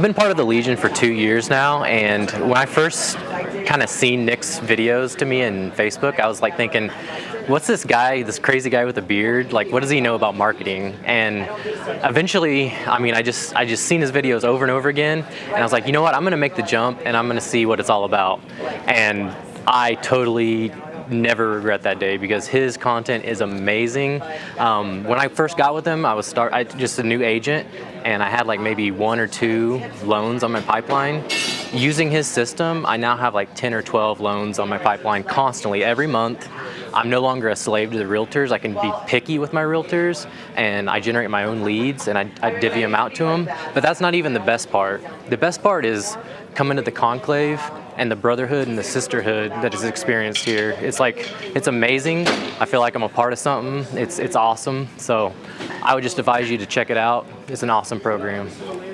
I've been part of the Legion for two years now, and when I first kind of seen Nick's videos to me in Facebook, I was like thinking, what's this guy, this crazy guy with a beard? Like, what does he know about marketing? And eventually, I mean, I just I just seen his videos over and over again, and I was like, you know what? I'm gonna make the jump, and I'm gonna see what it's all about. And I totally never regret that day because his content is amazing. Um, when I first got with him, I was start I, just a new agent, and I had like maybe one or two loans on my pipeline. Using his system, I now have like 10 or 12 loans on my pipeline constantly every month. I'm no longer a slave to the realtors. I can be picky with my realtors and I generate my own leads and I, I divvy them out to them. But that's not even the best part. The best part is coming to the conclave and the brotherhood and the sisterhood that is experienced here. It's like, it's amazing. I feel like I'm a part of something. It's, it's awesome. So I would just advise you to check it out. It's an awesome program.